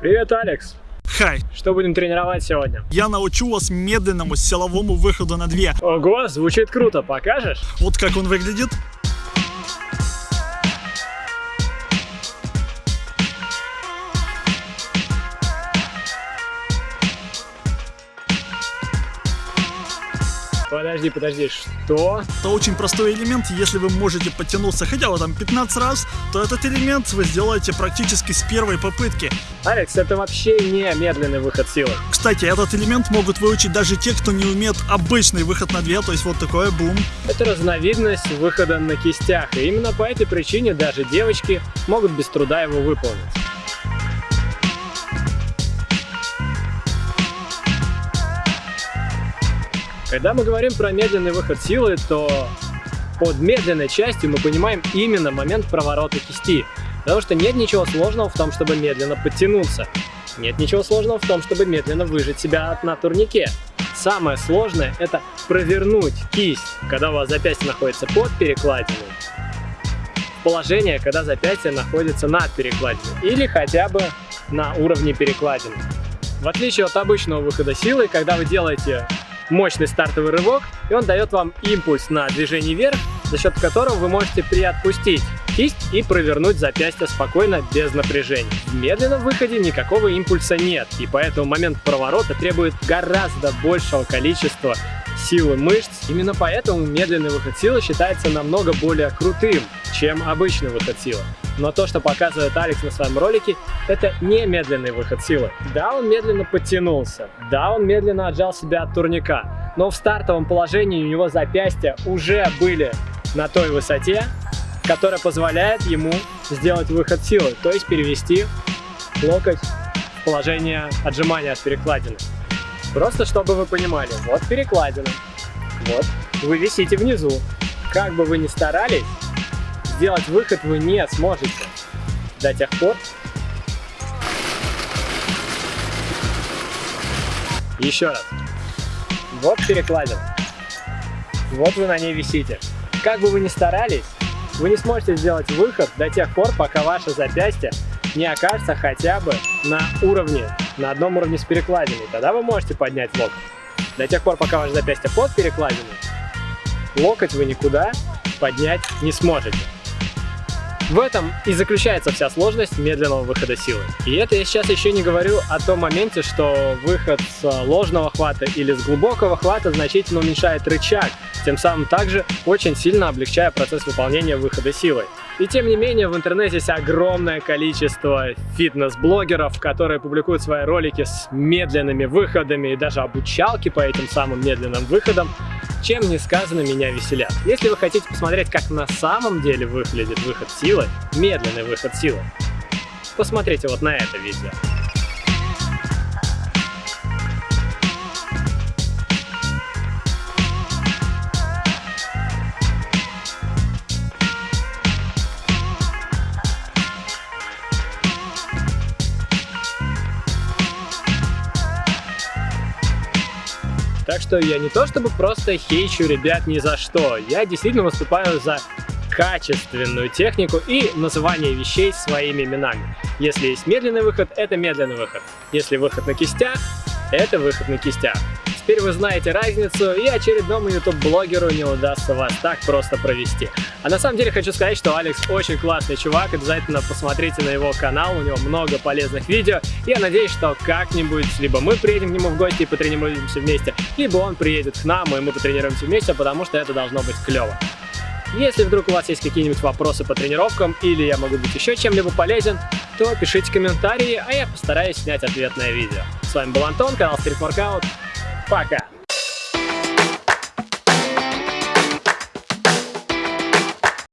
Привет, Алекс. Хай, Что будем тренировать сегодня? я научу вас медленному силовому выходу на две. Ого, звучит круто, покажешь? Вот как он выглядит. Подожди, подожди, что? Это очень простой элемент, если вы можете подтянуться хотя бы там 15 раз, то этот элемент вы сделаете практически с первой попытки. Алекс, это вообще не медленный выход силы. Кстати, этот элемент могут выучить даже те, кто не умеет обычный выход на две, то есть вот такой бум. Это разновидность выхода на кистях, и именно по этой причине даже девочки могут без труда его выполнить. Когда мы говорим про медленный выход силы, то под медленной частью мы понимаем именно момент проворота кисти. Потому что нет ничего сложного в том, чтобы медленно подтянуться. Нет ничего сложного в том, чтобы медленно выжать себя на турнике. Самое сложное это провернуть кисть, когда у вас запястье находится под перекладиной, положение, когда запястье находится над перекладиной или хотя бы на уровне перекладины. В отличие от обычного выхода силы, когда вы делаете мощный стартовый рывок, и он дает вам импульс на движение вверх, за счет которого вы можете приотпустить кисть и провернуть запястье спокойно, без напряжения. В медленном выходе никакого импульса нет, и поэтому момент проворота требует гораздо большего количества силы мышц. Именно поэтому медленный выход силы считается намного более крутым, чем обычный выход силы. Но то, что показывает Алекс на своем ролике, это не медленный выход силы. Да, он медленно подтянулся, да, он медленно отжал себя от турника, но в стартовом положении у него запястья уже были на той высоте, которая позволяет ему сделать выход силы, то есть перевести локоть в положение отжимания от перекладины. Просто чтобы вы понимали, вот перекладина, вот, вы висите внизу. Как бы вы ни старались, сделать выход вы не сможете до тех пор, Еще раз. Вот перекладина. Вот вы на ней висите. Как бы вы ни старались, вы не сможете сделать выход до тех пор, пока ваше запястье не окажется хотя бы на уровне, на одном уровне с перекладиной. Тогда вы можете поднять локоть. До тех пор, пока ваше запястье под перекладиной, локоть вы никуда поднять не сможете. В этом и заключается вся сложность медленного выхода силы. И это я сейчас еще не говорю о том моменте, что выход с ложного хвата или с глубокого хвата значительно уменьшает рычаг, тем самым также очень сильно облегчая процесс выполнения выхода силой. И тем не менее в интернете есть огромное количество фитнес-блогеров, которые публикуют свои ролики с медленными выходами и даже обучалки по этим самым медленным выходам, чем не сказано меня веселят. Если вы хотите посмотреть, как на самом деле выглядит выход силы, медленный выход силы, посмотрите вот на это видео. Так что я не то чтобы просто хейчу ребят ни за что, я действительно выступаю за качественную технику и называние вещей своими именами. Если есть медленный выход, это медленный выход. Если выход на кистях, это выход на кистях. Теперь вы знаете разницу, и очередному YouTube-блогеру не удастся вас так просто провести. А на самом деле хочу сказать, что Алекс очень классный чувак, обязательно посмотрите на его канал, у него много полезных видео. Я надеюсь, что как-нибудь либо мы приедем к нему в гости и потренируемся вместе, либо он приедет к нам, и мы потренируемся вместе, потому что это должно быть клево. Если вдруг у вас есть какие-нибудь вопросы по тренировкам или я могу быть еще чем-либо полезен, то пишите комментарии, а я постараюсь снять ответное видео. С вами был Антон, канал Street Workout. Пока!